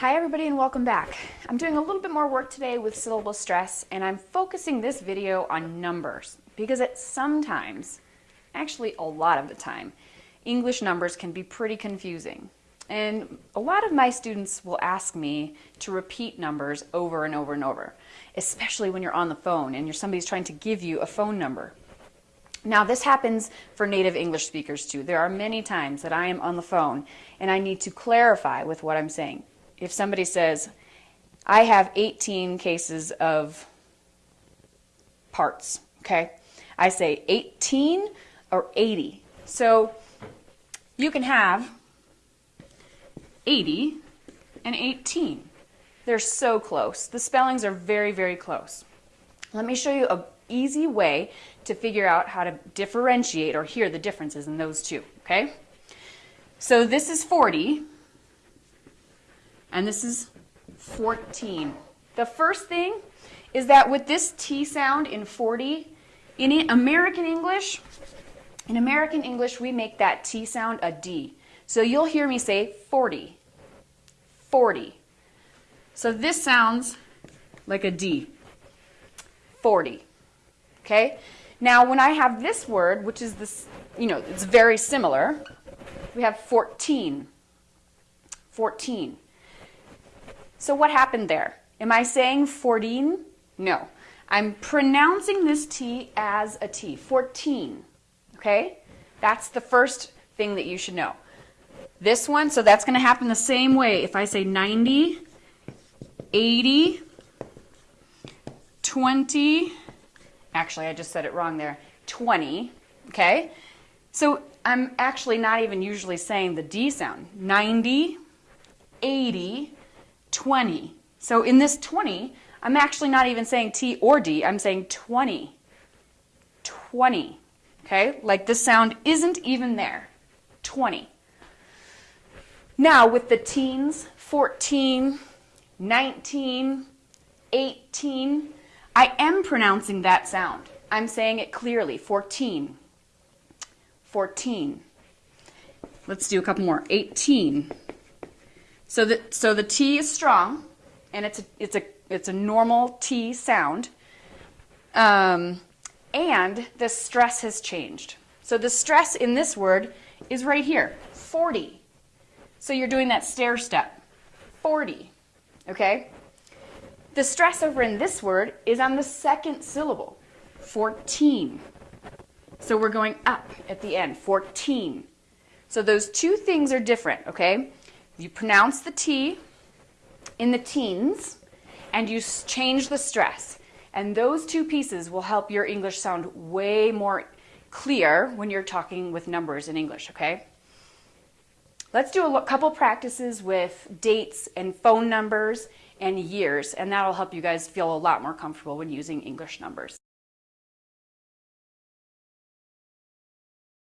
Hi everybody and welcome back. I'm doing a little bit more work today with syllable stress and I'm focusing this video on numbers because it sometimes, actually a lot of the time, English numbers can be pretty confusing. And a lot of my students will ask me to repeat numbers over and over and over, especially when you're on the phone and you're somebody's trying to give you a phone number. Now this happens for native English speakers too. There are many times that I am on the phone and I need to clarify with what I'm saying if somebody says, I have 18 cases of parts, okay? I say 18 or 80. So you can have 80 and 18. They're so close. The spellings are very, very close. Let me show you an easy way to figure out how to differentiate or hear the differences in those two, okay? So this is 40, and this is 14. The first thing is that with this T sound in 40, in American English, in American English, we make that T sound a D. So you'll hear me say 40, 40. So this sounds like a D, 40, okay? Now when I have this word, which is this, you know, it's very similar, we have 14, 14. So what happened there? Am I saying 14? No. I'm pronouncing this T as a T, 14, okay? That's the first thing that you should know. This one, so that's going to happen the same way. If I say 90, 80, 20, actually I just said it wrong there, 20, okay? So I'm actually not even usually saying the D sound. 90, 80, 20. So in this 20, I'm actually not even saying T or D, I'm saying 20. 20. Okay, like the sound isn't even there. 20. Now with the teens, 14, 19, 18, I am pronouncing that sound. I'm saying it clearly, 14, 14. Let's do a couple more, 18, so the, so the T is strong, and it's a, it's a, it's a normal T sound. Um, and the stress has changed. So the stress in this word is right here, 40. So you're doing that stair step, 40, okay? The stress over in this word is on the second syllable, 14. So we're going up at the end, 14. So those two things are different, okay? You pronounce the T in the teens and you change the stress. And those two pieces will help your English sound way more clear when you're talking with numbers in English, okay? Let's do a couple practices with dates and phone numbers and years, and that'll help you guys feel a lot more comfortable when using English numbers.